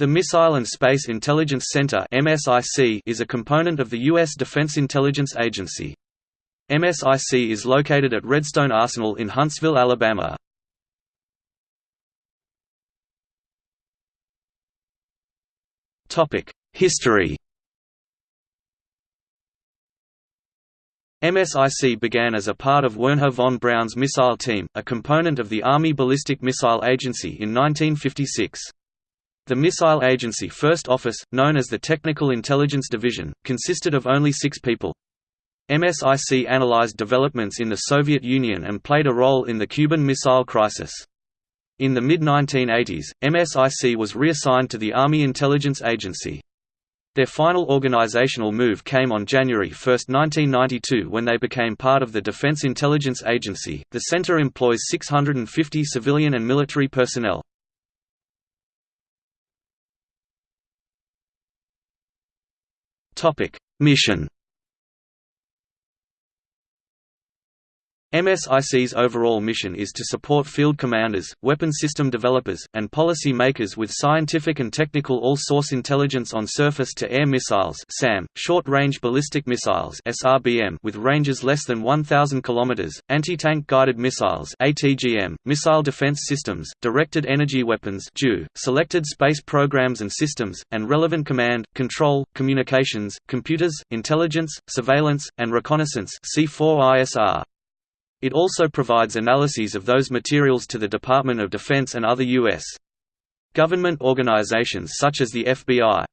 The Missile and Space Intelligence Center is a component of the U.S. Defense Intelligence Agency. MSIC is located at Redstone Arsenal in Huntsville, Alabama. History MSIC began as a part of Wernher von Braun's missile team, a component of the Army Ballistic Missile Agency in 1956. The Missile Agency First Office, known as the Technical Intelligence Division, consisted of only six people. MSIC analyzed developments in the Soviet Union and played a role in the Cuban Missile Crisis. In the mid-1980s, MSIC was reassigned to the Army Intelligence Agency. Their final organizational move came on January 1, 1992 when they became part of the Defense Intelligence Agency. The center employs 650 civilian and military personnel. Topic: Mission MSIC's overall mission is to support field commanders, weapon system developers, and policy makers with scientific and technical all-source intelligence on surface-to-air missiles SAM, short-range ballistic missiles SRBM with ranges less than 1,000 km, anti-tank guided missiles ATGM, missile defense systems, directed energy weapons DEW, selected space programs and systems, and relevant command, control, communications, computers, intelligence, surveillance, and reconnaissance C4ISR. It also provides analyses of those materials to the Department of Defense and other U.S. government organizations such as the FBI.